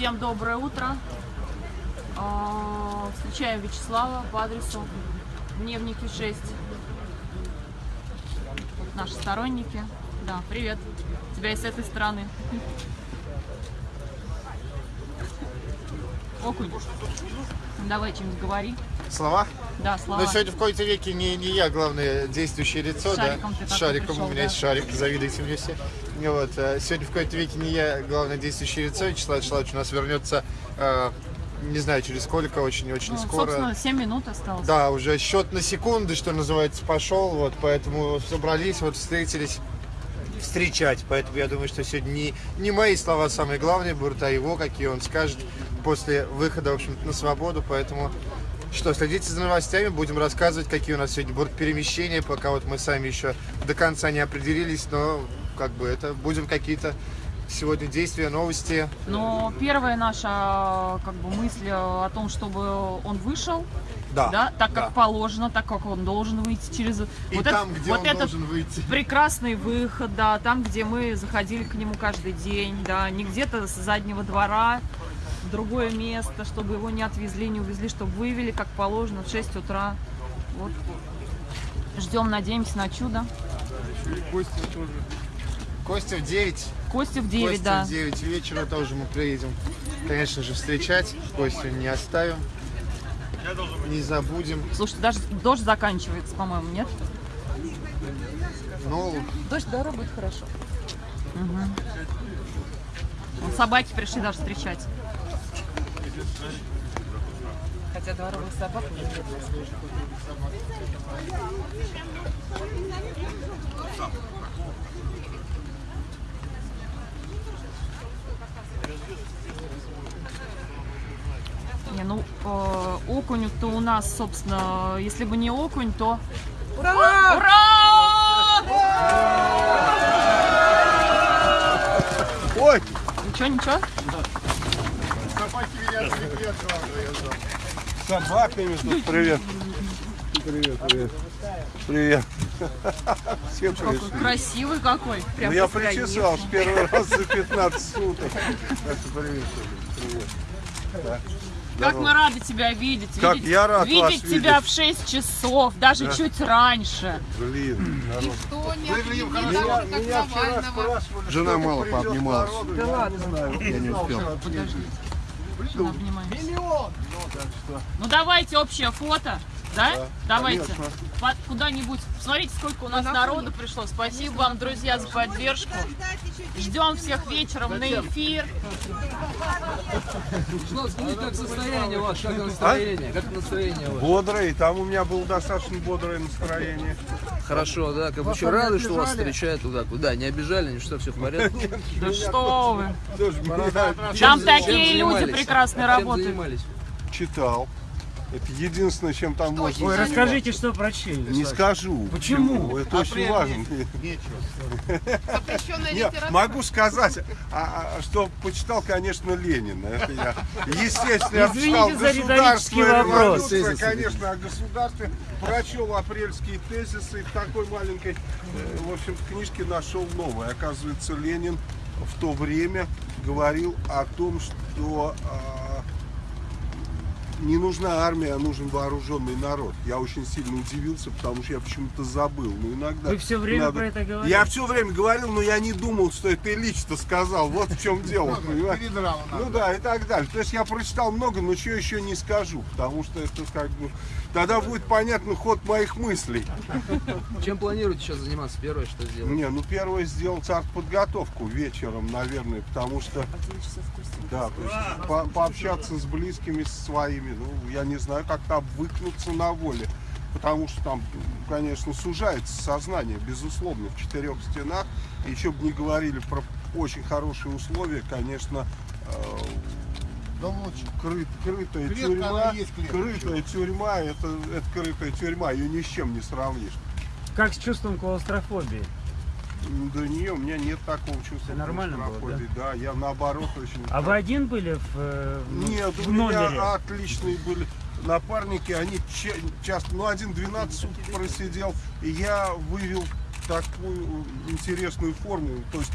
Всем доброе утро. А, Встречаем Вячеслава по адресу Дневники 6. Вот наши сторонники. Да, привет. Тебя и с этой стороны. Окунь. Давай чем-нибудь говори. Слова? Да, слова. Но сегодня в какой-то веке не, не я главное действующее лицо, С шариком да? ты С шариком пришел, у меня да. есть шарик, завидуйте мне все. Вот, э, сегодня в какой-то веке не я главное действующее лицо, Вячеслав Вячеславович у нас вернется, э, не знаю через сколько, очень-очень Ну, скоро. собственно, 7 минут осталось. Да, уже счет на секунды, что называется, пошел, вот, поэтому собрались, вот встретились встречать, поэтому я думаю, что сегодня не, не мои слова самые главные будут, а его, какие он скажет после выхода, в общем-то, на свободу, поэтому что, следите за новостями, будем рассказывать, какие у нас сегодня будут перемещения, пока вот мы сами еще до конца не определились, но как бы это будем какие-то сегодня действия, новости. Но первая наша как бы мысль о том, чтобы он вышел, Да, да, так как да. положено, так как он должен выйти через И вот там, этот, где вот он этот должен выйти. прекрасный выход, да, там, где мы заходили к нему каждый день, да, не где-то с заднего двора, в другое место, чтобы его не отвезли, не увезли, чтобы вывели, как положено, в 6 утра. Вот. Ждем, надеемся на чудо. Костя в 9. Костя в 9, Костя да. в 9 вечера тоже мы приедем, конечно же, встречать. Костю не оставим. Не забудем. Слушайте, даже дождь заканчивается, по-моему, нет? Ну, Дождь, да, будет хорошо. Вот собаки пришли даже встречать. Хотя дворовых собак нет. Не, ну, э, окунь-то у нас, собственно, если бы не окунь, то... Ура! Ура! Ой! Ничего, ничего? Собаки меня отвлекли от главного, я знал. Собаками тут. Привет. Привет, привет. Привет. Все Какой красивый какой. Прям Ну, я настоящий. причесался первый раз за 15 суток. Привет. Привет. Да. Как Здорово. мы рады тебя видеть. Как видеть, я рад видеть вас тебя видеть. в 6 часов, даже чуть раньше. Блин, не Меня вчера спрашивали, Жена мало пообнималась. народу, я не знаю, я не успел. Она обнимается. Ну давайте общее фото. Да? Давайте. конечно. Под- Куда-нибудь. Смотрите, сколько у нас народу пришло. Спасибо вам, друзья, за поддержку. Ждем всех вечером на эфир. Что, скажите, как состояние ваше, как настроение? Как настроение ваше? Бодрый, там у меня было достаточно бодрое настроение. Хорошо, да, как бы рады, что вас встречают туда, куда, не обижали, ничего, все в порядке? Да что вы. Там такие люди прекрасные Чем работают. читал. Это единственное, чем там можно. Ой. Расскажите, что прочли. Не скажу. Почему? Это очень важно. Нет, могу сказать, а, а, что почитал, конечно, Ленина. Это я, естественно, я Извините почитал вопрос. революцию, конечно, о государстве. Прочел апрельские тезисы и в такой маленькой, э, в общем книжке нашел новое. Оказывается, Ленин в то время говорил о том, что а, не нужна армия, а нужен вооруженный народ. Я очень сильно удивился, потому что я почему-то забыл. Но иногда Вы все время надо- про это говорите? Я все время говорил, но я не думал, что это Ильич-то сказал. Вот в чем дело. Ну да, и так далее. То есть я прочитал много, но что еще не скажу, потому что это как бы... Тогда будет понятно ход моих мыслей. Чем планируете сейчас заниматься? Первое, что сделать? Не, ну первое сделать подготовку вечером, наверное, потому что... Да, то есть по- пообщаться с близкими, со своими, ну, я не знаю, как-то обвыкнуться на воле. Потому что там, конечно, сужается сознание, безусловно, в четырех стенах. И еще бы не говорили про очень хорошие условия, конечно, э, Дом лучше. крыт- крытая Клетка, тюрьма, есть клетка. крытая тюрьма, это, это крытая тюрьма, ее ни с чем не сравнишь. Как с чувством клаустрофобии? Да не, у меня нет такого чувства. Это нормально было, клаустрофобии, да? я наоборот очень... А вы один были в, э, в- Нет, в у меня отличные были напарники, они ча- часто, ну один 12 суток просидел, и я вывел такую интересную формулу, то есть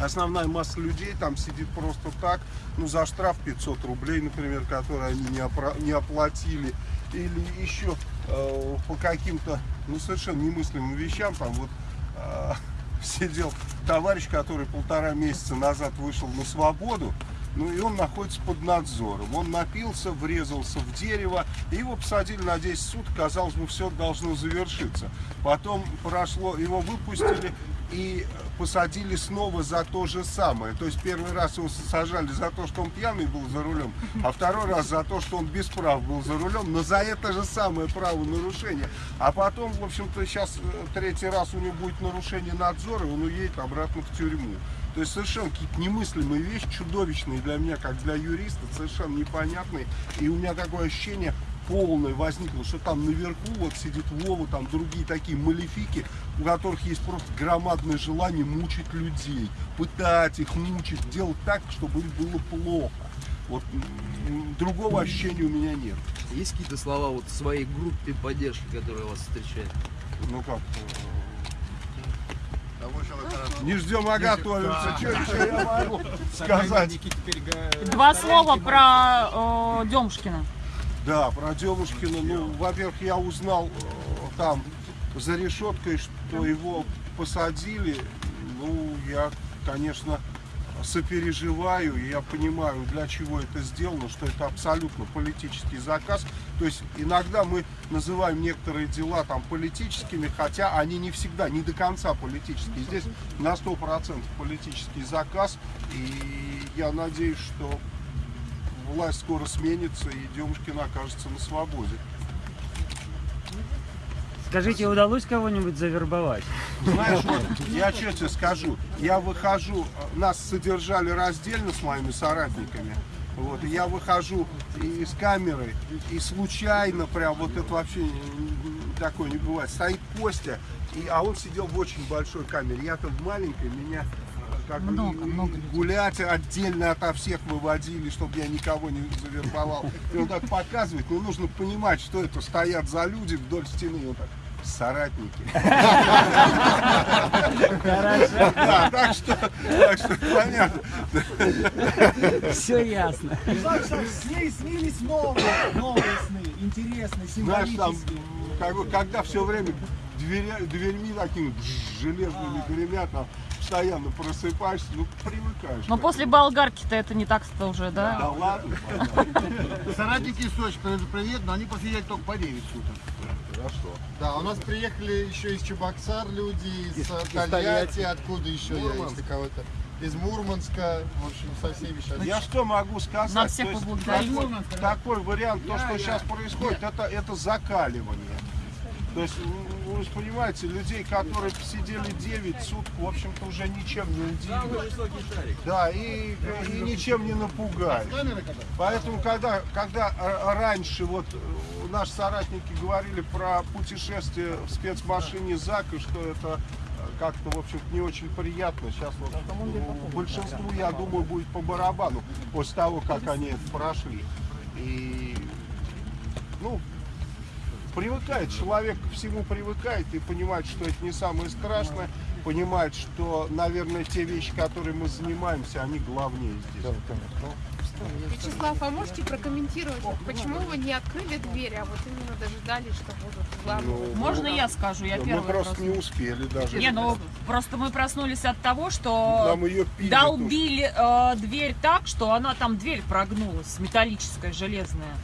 основная масса людей там сидит просто так, ну, за штраф 500 рублей, например, который они не, опра- не оплатили, или еще э, по каким-то, ну, совершенно немыслимым вещам, там вот э, сидел товарищ, который полтора месяца назад вышел на свободу, ну и он находится под надзором. Он напился, врезался в дерево, и его посадили на 10 суток, казалось бы, все должно завершиться. Потом прошло, его выпустили и посадили снова за то же самое. То есть первый раз его сажали за то, что он пьяный был за рулем, а второй раз за то, что он без прав был за рулем, но за это же самое правонарушение. А потом, в общем-то, сейчас э, третий раз у него будет нарушение надзора, и он уедет обратно в тюрьму. То есть совершенно какие-то немыслимые вещи, чудовищные для меня, как для юриста, совершенно непонятные. И у меня такое ощущение полное возникло, что там наверху вот сидит Вова, там другие такие малефики, у которых есть просто громадное желание мучить людей, пытать их, мучить, делать так, чтобы им было плохо. Вот другого ощущения у меня нет. Есть какие-то слова вот в своей группе поддержки, которая вас встречает? Ну как, э, не ждем, а готовимся. Что еще я могу сказать? Два слова про э, Демушкина. Да, про Демушкина. Ну, во-первых, я узнал э, там за решеткой, что его посадили. Ну, я, конечно, сопереживаю, и я понимаю, для чего это сделано, что это абсолютно политический заказ. То есть иногда мы называем некоторые дела там политическими, хотя они не всегда, не до конца политические. Здесь на 100% политический заказ, и я надеюсь, что власть скоро сменится, и Демушкин окажется на свободе. Скажите, удалось кого-нибудь завербовать? Знаешь, вот, я тебе скажу, я выхожу, нас содержали раздельно с моими соратниками, вот, и я выхожу из камеры, и случайно прям, вот это вообще такое не бывает, стоит Костя, и, а он сидел в очень большой камере, я-то в маленькой, меня э, как бы Много, и- много людей. гулять отдельно ото всех выводили, чтобы я никого не завербовал. И он так показывает, ну нужно понимать, что это стоят за люди вдоль стены, он так, соратники. Да, так что, так что понятно. Все ясно. Так что с ней снились новые, новые сны, интересные, Знаешь, там, символические. когда все время дверьми такими железными гремят, постоянно просыпаешься, ну, привыкаешь. Но после болгарки-то это не так-то уже, да? Да ладно, Соратники из Сочи, привет, но они посидели только по 9 суток. хорошо. Да, у нас приехали еще из Чебоксар люди, из, Из- Тольятти, откуда еще я, Мурманск. если кого-то. Из Мурманска, в общем, со всеми сейчас. Я что могу сказать? На всех поблагодарить. такой, вариант, то, что сейчас происходит, это, это закаливание. То есть, вы же понимаете, людей, которые посидели 9 суток, в общем-то, уже ничем не удивишь. Да, и, и ничем не напугаешь. Поэтому, когда, когда раньше вот э, наши соратники говорили про путешествие в спецмашине ЗАК, и что это э, как-то, в общем не очень приятно. Сейчас вот большинству, я думаю, будет по барабану после того, как они это прошли. И, ну, привыкает, человек ко всему привыкает и понимает, что это не самое страшное, понимает, что, наверное, те вещи, которые мы занимаемся, они главнее здесь. Вячеслав, а можете прокомментировать, почему вы не открыли двери, а вот именно дожидались, что будут главные? Можно я скажу? Я Мы первая просто просто. не успели даже. Не, ну просто мы проснулись от того, что Нам ее пили. долбили э, дверь так, что она там дверь прогнулась, металлическая, железная.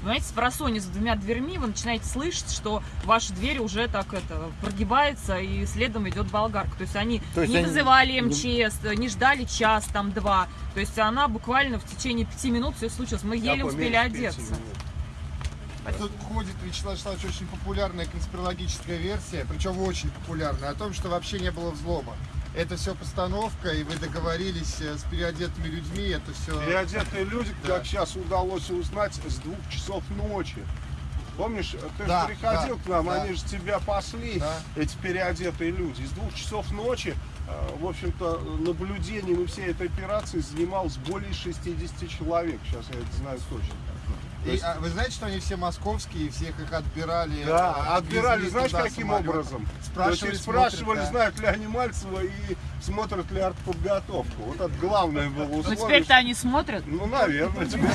Понимаете, с просони за двумя дверьми вы начинаете слышать, что ваша дверь уже так это прогибается и следом идет болгарка. То есть они То есть не они- вызывали МЧС, не ждали час, там два. То есть она буквально в течение пяти минут все случилось. Мы еле успели одеться. Тут ходит, Вячеслав Вячеславович, очень популярная конспирологическая версия, причем очень популярная, о том, что вообще не было взлома. Это все постановка, и вы договорились э, с переодетыми людьми, это все... Переодетые люди, Да. как сейчас удалось узнать, с двух часов ночи. Помнишь, ты Да, же приходил да, к нам, да. они же тебя пасли, Да. эти переодетые люди. С двух часов ночи, э, в общем-то, наблюдением и всей этой операции занималось более 60 человек. Сейчас я это знаю точно. И, есть- а, вы знаете, что они все московские, всех их отбирали? Да, э, отбирали, знаешь, каким самолетом. образом? Спрашивали, их спрашивали, смотрят, да. знают ли они Мальцева, и смотрят ли артподготовку. Вот это главное было Ну условие. теперь-то они смотрят. Ну, наверное, теперь.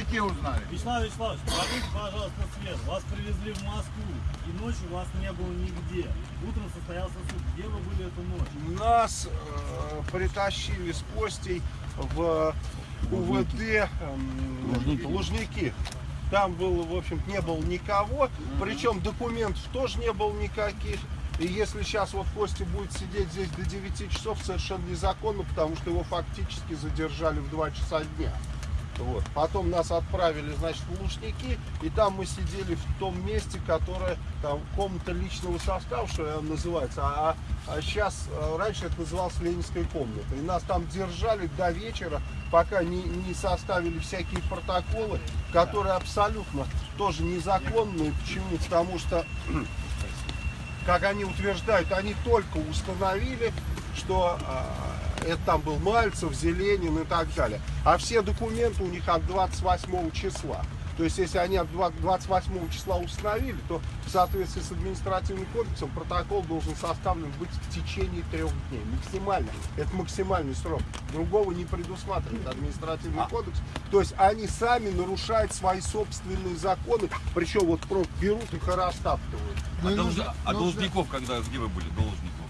И те узнали. Вячеслав Вячеславович, продайте, пожалуйста, свет. Вас привезли в Москву, и ночью вас не было нигде. Утром состоялся суд. Где вы были эту ночь? Нас э, притащили с Костей в УВД эм, Лужники. Там было, в общем не было никого, причем документов тоже не было никаких. И если сейчас вот Костя будет сидеть здесь до 9 часов, совершенно незаконно, потому что его фактически задержали в 2 часа дня. Вот. Потом нас отправили, значит, в Лужники, и там мы сидели в том месте, которое там комната личного состава, что она называется, а, а сейчас, э, раньше это называлось Ленинская комната. И нас там держали до вечера, пока не, не составили всякие протоколы, которые абсолютно тоже незаконные. Почему? Потому что как они утверждают, они только установили, что э, это там был Мальцев, Зеленин и так далее. А все документы у них от 28 числа. То есть, если они от 28 числа установили, то в соответствии с административным кодексом протокол должен составлен быть в течение трех дней. Максимально. Это максимальный срок. Другого не предусматривает административный кодекс. То есть, они сами нарушают свои собственные законы, причем вот просто берут их и растаптывают. А, долж- а должников когда, где вы были, должников?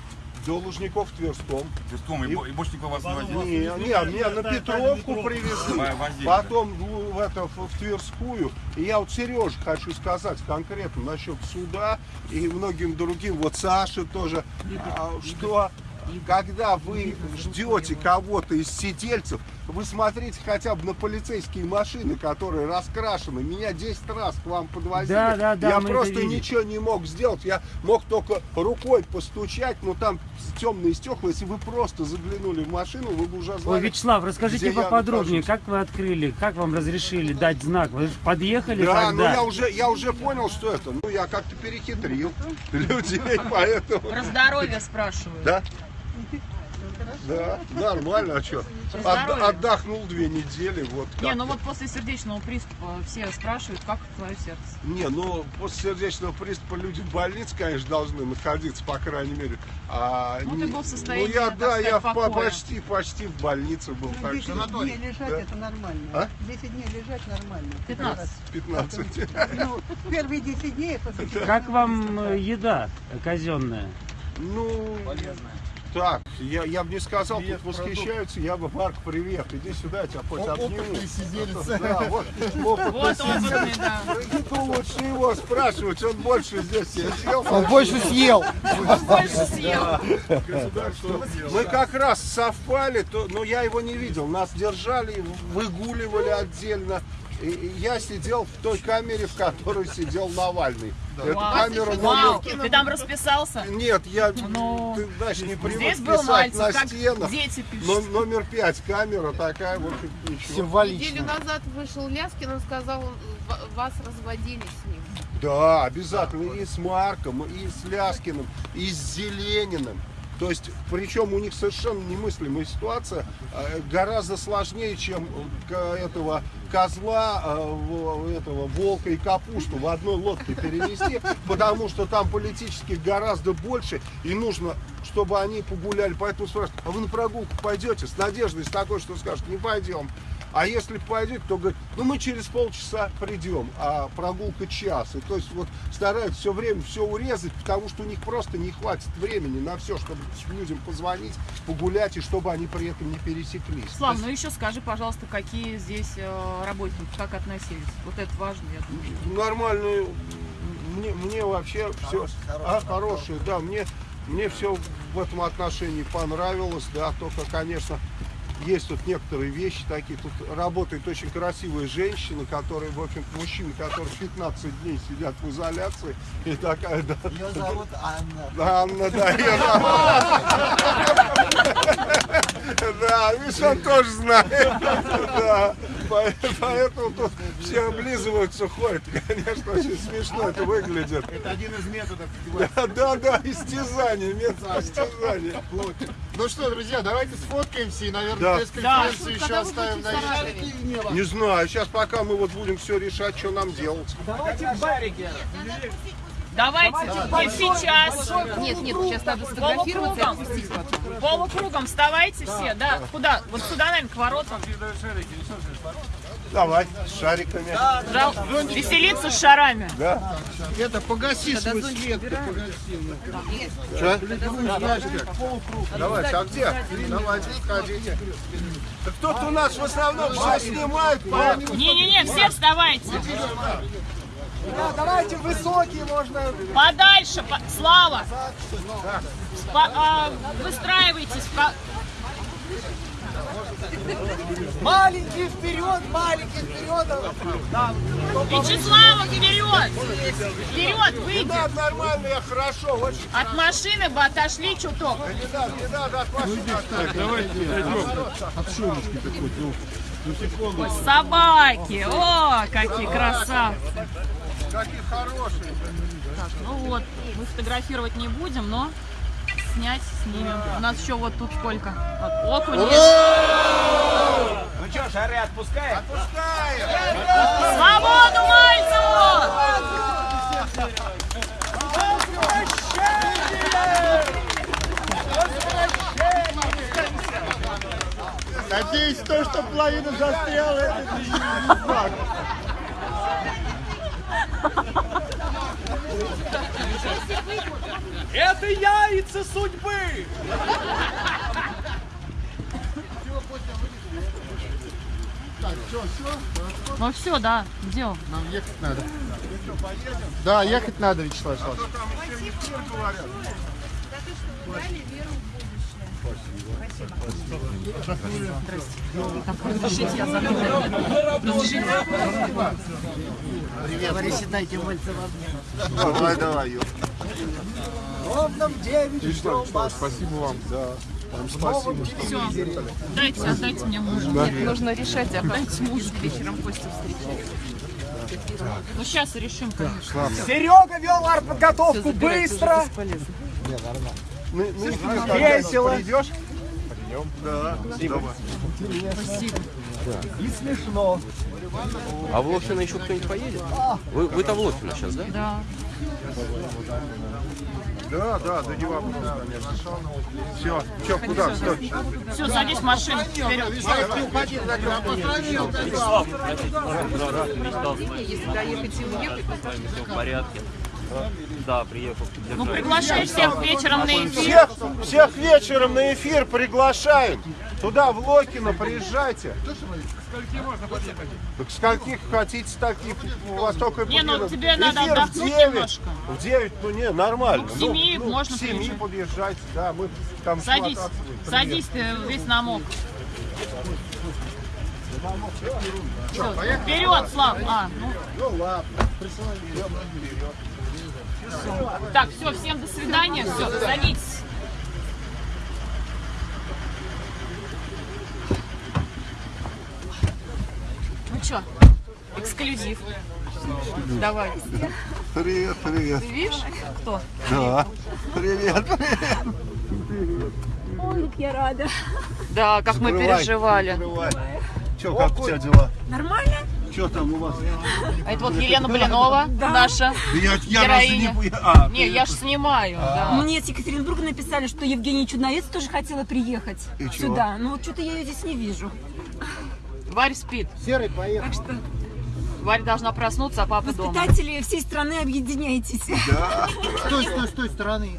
До Лужников в Тверском. Тверском, и, И- бо- и больше никого вас не возили? Не, не, на- меня на Петровку привезли, возили, потом в, в это, в, в Тверскую. И я вот Сереже хочу сказать конкретно насчет суда и многим другим, вот Саше тоже, а, что когда вы ждете кого-то из сидельцев, вы смотрите хотя бы на полицейские машины, которые раскрашены. Меня 10 раз к вам подвозили. Да, да, да, я просто ничего не мог сделать. Я мог только рукой постучать, но там темные стекла. Если вы просто заглянули в машину, вы бы уже Ой, знали. Вячеслав, расскажите поподробнее, нахожусь. как вы открыли, как вам разрешили дать знак? Вы же подъехали Да, ну когда? я уже, я уже понял, что это. Ну, я как-то перехитрил людей, поэтому... Про здоровье спрашивают. Да? Да, нормально, а что? здоровье. отдохнул две недели, вот Не, ну вот после сердечного приступа все спрашивают, как твое сердце. Не, ну после сердечного приступа люди в больнице, конечно, должны находиться, по крайней мере. А, Ну, не- ты был в состоянии, Ну я, да, я в почти, почти в больнице был. Что 10 дней лежать Да. это нормально. А? 10 дней лежать нормально. 15. 15. Ну, первые 10 дней Как вам э, еда казенная? Ну, так, я, я бы не сказал, тут восхищаются, я бы, Марк, привет, иди сюда, я тебя хоть О- обниму. опытный сиделец. Да, вот, опытный Вот опытный, да. Ну, лучше его спрашивать, он больше здесь сидел. Он больше съел. Больше съел. Мы как раз совпали, то, но я его не видел. Нас держали, выгуливали отдельно. Я сидел в той камере, в которой сидел Навальный. Эту Вау. камеру Вау, номер... ты там расписался? Нет, я, Ну, ты, знаешь, не привык Здесь был писать Мальцев, на стенах. дети пишут. Но, номер пять камера такая, в общем, ничего. Неделю Символично. назад вышел Ляскин, он сказал, вас разводили с ним. Да, обязательно. И с Марком, и с Ляскиным, и с Зелениным. То есть, причем у них совершенно немыслимая ситуация, э, гораздо сложнее, чем этого козла, э, этого волка и капусту в одной лодке перевести, потому что там политических гораздо больше, и нужно, чтобы они погуляли. Поэтому спрашивают, а вы на прогулку пойдете? С надеждой, с такой, что скажут, не пойдем. А если пойдете, то говорят, ну мы через полчаса придем, а прогулка час. И то есть вот стараются все время все урезать, потому что у них просто не хватит времени на все, чтобы людям позвонить, погулять, и чтобы они при этом не пересеклись. Слав, ну еще скажи, пожалуйста, какие здесь э, работники, как относились? Вот это важно, я думаю. Нормальные, мне, мне вообще все а, хорошие, да, мне, мне все в этом отношении понравилось, да, только, конечно, есть тут некоторые вещи такие, тут работает очень красивая женщина, которая, в общем мужчины, которые 15 дней сидят в изоляции, и такая, да, Ее зовут Анна. Анна, да, её зовут. Да, видишь, он тоже знает. Да, поэтому тут все облизываются, ходят. Конечно, очень смешно это выглядит. Это один из методов. Да, да, да, истязание, метод истязания. Ну что, друзья, давайте сфоткаемся и, Да. наверное, пресс-конференцию еще оставим на? Не знаю, сейчас пока мы вот будем все решать, что нам делать. Давайте в барике. Давайте, не сейчас. Нет, нет, сейчас надо сфотографироваться и Полукругом. отпустить потом. Полукругом вставайте все, да. Куда? Вот сюда, наверное, к воротам. Давай, с шариками. Жал- Веселиться с шарами. Да. Это погаси свой свет, погаси. Что? Давайте, а где? Давайте, ходите. Да кто-то у нас в основном все снимает. Не-не-не, все вставайте. Да, давайте высокие можно. Подальше, по- Слава. По- а, выстраивайтесь. ко- Маленький вперед, маленький вперед. Да. Вячеслава, вперед! Вперед, выйди! Да, нормально, я хорошо, очень. От машины бы отошли чуток. Не надо, не надо от машины. Так, Собаки! О, какие красавцы! Какие хорошие. Так, ну вот, мы фотографировать не будем, но снять снимем. У нас еще вот тут сколько? Вот, окунь есть. Ну что, шары отпускаем? Свободу Мальцеву! Надеюсь, то, что половина застряла, это не факт. Это яйца судьбы! Так, что, все? Ну все, да, где он? Нам ехать надо. Да, ехать надо, Вячеслав Вячеславович. Разрешите, я закрою. Давай, давай, Ё. Ровном 9 ждем вас. Спасибо вам. Да. Вам спасибо. Все, дайте, отдайте мне мужа. Нужно решать, а Дайте мужу вечером Костю встречать. Ну сейчас решим, конечно. Серега вел артподготовку быстро, Ну, ну, весело Придешь? Да. Давай. и смешно. А в Лохино еще кто-нибудь поедет? Вы, вы там в Лохино сейчас, да? Да. Да, да, да не вопрос, конечно. Все, что, куда? Стой. Все, садись в машину. Вперед. если доехать и уехать, то Все в порядке. Да, приехал. Ну, приглашай всех вечером на эфир. Всех, всех вечером на эфир приглашаем. Туда, в Локино, приезжайте. Так скольких хотите, таких у вас только Не, ну, тебе надо в отдохнуть 9. немножко. В 9, ну не, нормально. Ну, к семи можно К 7 приезжать. подъезжайте, да, мы там Садись, садись, ты весь намок. Всё, Вперед, Слав! А, ну. Ну ладно. Так, все, всем до свидания. Все, садитесь. Что, эксклюзив. Давай. Привет, привет. Ты видишь, кто? Да. Привет, привет. Ой, как я рада. Да, как мы Закрывай, переживали. Че, как у тебя дела? Нормально? Что там у вас? А это вот Елена Блинова, наша Я, я героиня. не... А, Не, я ж снимаю, да. Мне с Екатеринбурга написали, что Евгения Чудновец тоже хотела приехать И чего? сюда. Но вот что-то я ее здесь не вижу. Варя спит. Серый поехал. Так что, Варя должна проснуться, а папа дома. воспитатели всей страны, объединяйтесь. Стой, стой, с той стороны.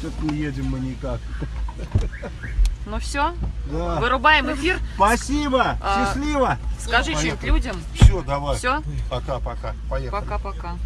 Что-то не едем мы никак. Ну все, Да. вырубаем эфир. Спасибо, А, счастливо. Скажи что-нибудь людям. Все, давай. Все, Пока, пока. Поехали. пока-пока.